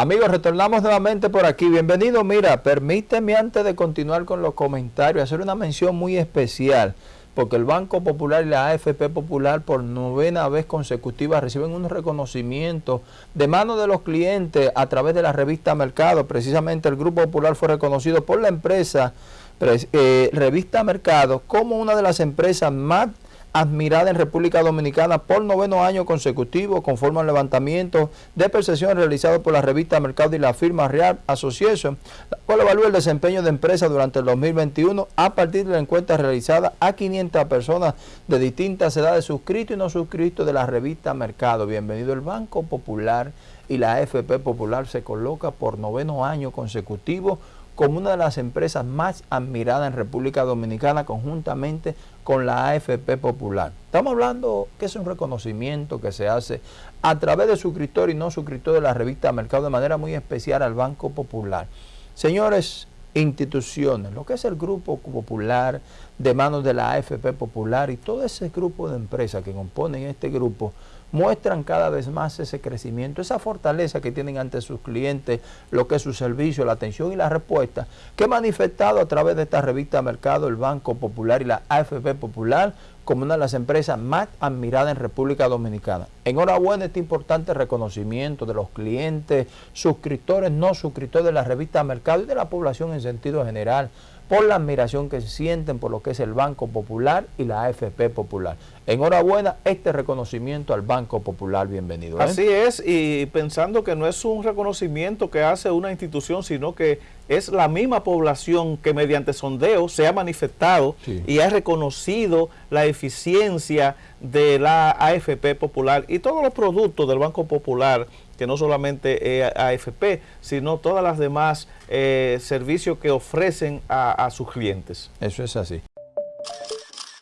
Amigos, retornamos nuevamente por aquí. Bienvenido. Mira, permíteme antes de continuar con los comentarios hacer una mención muy especial porque el Banco Popular y la AFP Popular por novena vez consecutiva reciben un reconocimiento de mano de los clientes a través de la revista Mercado. Precisamente el Grupo Popular fue reconocido por la empresa eh, Revista Mercado como una de las empresas más admirada en República Dominicana por noveno año consecutivo conforme al levantamiento de percepción realizado por la revista Mercado y la firma Real Association, la cual evalúa el desempeño de empresas durante el 2021 a partir de la encuesta realizada a 500 personas de distintas edades suscritos y no suscritos de la revista Mercado. Bienvenido el Banco Popular y la AFP Popular se coloca por noveno año consecutivo como una de las empresas más admiradas en República Dominicana conjuntamente con la AFP Popular. Estamos hablando que es un reconocimiento que se hace a través de suscriptor y no suscriptor de la revista Mercado de manera muy especial al Banco Popular. Señores, instituciones, lo que es el Grupo Popular de manos de la AFP Popular y todo ese grupo de empresas que componen este grupo, muestran cada vez más ese crecimiento, esa fortaleza que tienen ante sus clientes, lo que es su servicio, la atención y la respuesta, que he manifestado a través de esta revista Mercado, el Banco Popular y la AFP Popular, como una de las empresas más admiradas en República Dominicana. Enhorabuena este importante reconocimiento de los clientes, suscriptores, no suscriptores de la revista Mercado y de la población en sentido general, por la admiración que sienten por lo que es el Banco Popular y la AFP Popular. Enhorabuena, este reconocimiento al Banco Popular, bienvenido. ¿eh? Así es, y pensando que no es un reconocimiento que hace una institución, sino que es la misma población que mediante sondeo se ha manifestado y ha reconocido la eficiencia de la AFP Popular y todos los productos del Banco Popular que no solamente es AFP, sino todas las demás eh, servicios que ofrecen a, sus clientes. Eso es así.